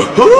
you.